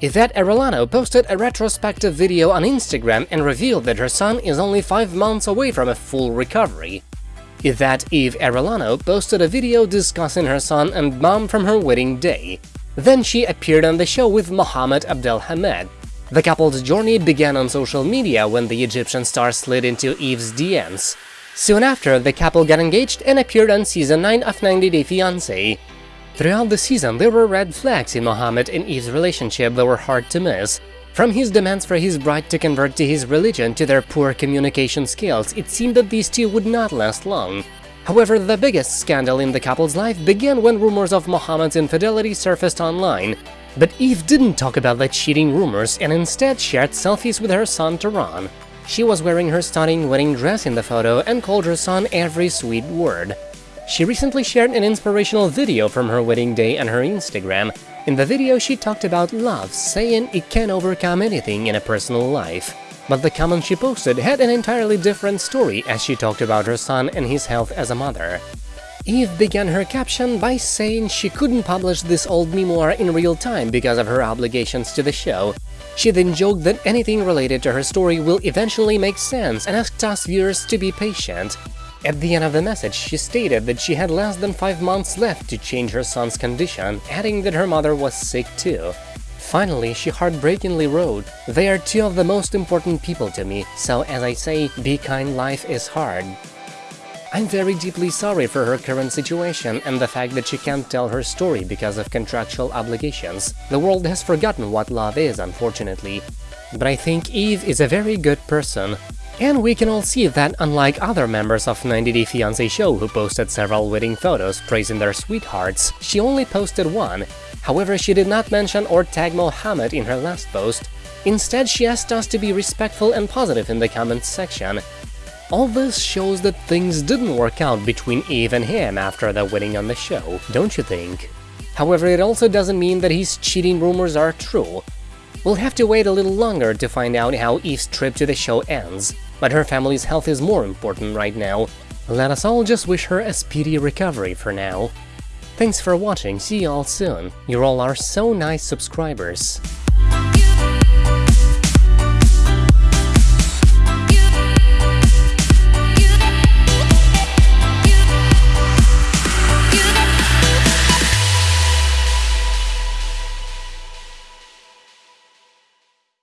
Yvette Arellano posted a retrospective video on Instagram and revealed that her son is only 5 months away from a full recovery. Yvette Yve Arellano posted a video discussing her son and mom from her wedding day. Then she appeared on the show with Mohamed Abdelhamed. The couple's journey began on social media when the Egyptian star slid into Yve's DMs. Soon after, the couple got engaged and appeared on season 9 of 90 Day Fiancé. Throughout the season, there were red flags in Mohamed and Yve's relationship that were hard to miss. From his demands for his bride to convert to his religion to their poor communication skills, it seemed that these two would not last long. However, the biggest scandal in the couple's life began when rumors of Mohamed's infidelity surfaced online. But Yve didn't talk about the cheating rumors and instead shared selfies with her son Tehran. She was wearing her stunning wedding dress in the photo and called her son every sweet word. She recently shared an inspirational video from her wedding day on her Instagram. In the video, she talked about love, saying it can overcome anything in a personal life. But the comment she posted had an entirely different story as she talked about her son and his health as a mother. Yve began her caption by saying she couldn't publish this old memoir in real time because of her obligations to the show. She then joked that anything related to her story will eventually make sense and asked us viewers to be patient. At the end of the message, she stated that she had less than 5 months left to change her son's condition, adding that her mother was sick too. Finally, she heartbreakingly wrote, They are two of the most important people to me, so as I say, be kind life is hard. I'm very deeply sorry for her current situation and the fact that she can't tell her story because of contractual obligations. The world has forgotten what love is, unfortunately. But I think Yve is a very good person, and we can all see that unlike other members of 90 Day Fiancé show who posted several wedding photos praising their sweethearts, she only posted one. However, she did not mention or tag Mohamed in her last post. Instead, she asked us to be respectful and positive in the comments section. All this shows that things didn't work out between Yve and him after the wedding on the show, don't you think? However, it also doesn't mean that his cheating rumors are true. We'll have to wait a little longer to find out how Yve's trip to the show ends, but her family's health is more important right now. Let us all just wish her a speedy recovery for now. Thanks for watching, see you all soon, you all are so nice subscribers.